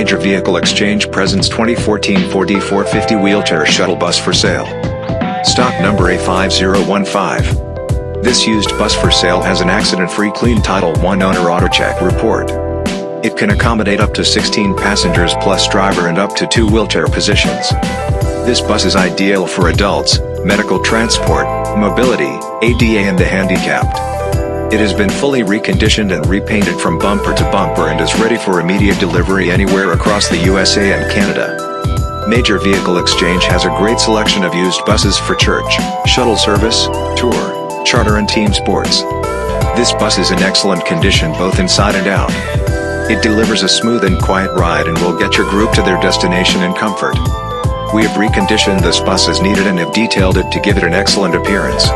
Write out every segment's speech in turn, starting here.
Major Vehicle Exchange presents 2014 Ford E450 wheelchair shuttle bus for sale. Stock number A5015. This used bus for sale has an accident-free clean Title I owner auto check report. It can accommodate up to 16 passengers plus driver and up to two wheelchair positions. This bus is ideal for adults, medical transport, mobility, ADA and the handicapped. It has been fully reconditioned and repainted from bumper to bumper and is ready for immediate delivery anywhere across the USA and Canada. Major Vehicle Exchange has a great selection of used buses for church, shuttle service, tour, charter and team sports. This bus is in excellent condition both inside and out. It delivers a smooth and quiet ride and will get your group to their destination in comfort. We have reconditioned this bus as needed and have detailed it to give it an excellent appearance.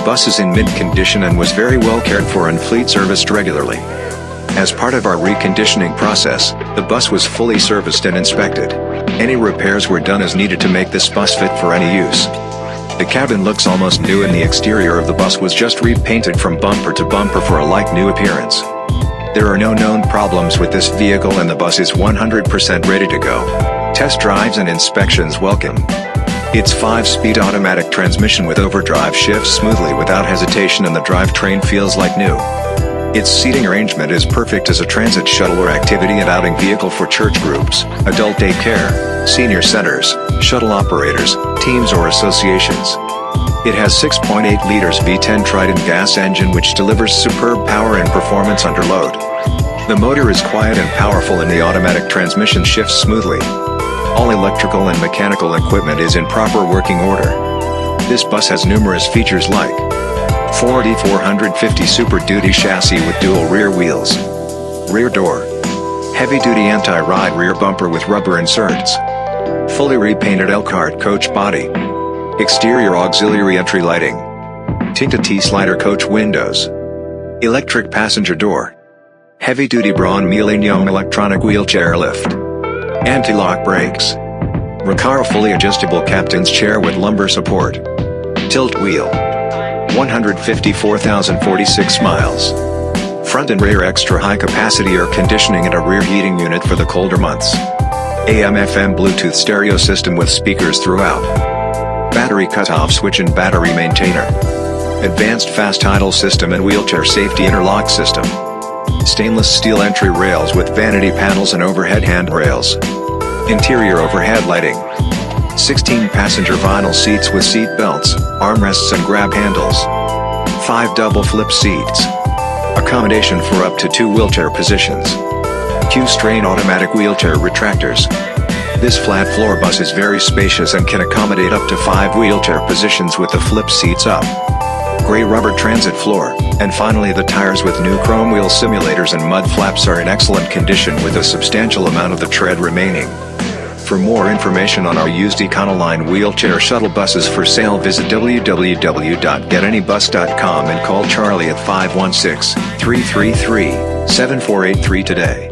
The bus is in mint condition and was very well cared for and fleet serviced regularly. As part of our reconditioning process, the bus was fully serviced and inspected. Any repairs were done as needed to make this bus fit for any use. The cabin looks almost new and the exterior of the bus was just repainted from bumper to bumper for a like new appearance. There are no known problems with this vehicle and the bus is 100% ready to go. Test drives and inspections welcome. Its 5-speed automatic transmission with overdrive shifts smoothly without hesitation and the drivetrain feels like new. Its seating arrangement is perfect as a transit shuttle or activity and outing vehicle for church groups, adult daycare, senior centers, shuttle operators, teams or associations. It has 6.8 liters V10 Triton gas engine which delivers superb power and performance under load. The motor is quiet and powerful and the automatic transmission shifts smoothly. All electrical and mechanical equipment is in proper working order. This bus has numerous features like Ford E450 Super Duty chassis with dual rear wheels, rear door, heavy-duty anti-ride rear bumper with rubber inserts, fully repainted Elkhart coach body, exterior auxiliary entry lighting, tinted T-slider coach windows, electric passenger door, heavy-duty Braun Millennium electronic wheelchair lift, Anti-lock brakes. Recaro fully adjustable captain's chair with lumbar support. Tilt wheel. 154,046 miles. Front and rear extra high capacity air conditioning and a rear heating unit for the colder months. AM FM Bluetooth stereo system with speakers throughout. Battery cutoff switch and battery maintainer. Advanced fast idle system and wheelchair safety interlock system. Stainless steel entry rails with vanity panels and overhead handrails. Interior overhead lighting. 16 passenger vinyl seats with seat belts, armrests and grab handles. 5 double flip seats. Accommodation for up to 2 wheelchair positions. Q'Straint automatic wheelchair retractors. This flat floor bus is very spacious and can accommodate up to 5 wheelchair positions with the flip seats up gray rubber transit floor, and finally the tires with new chrome wheel simulators and mud flaps are in excellent condition with a substantial amount of the tread remaining. For more information on our used Econoline wheelchair shuttle buses for sale visit www.getanybus.com and call Charlie at 516-333-7483 today.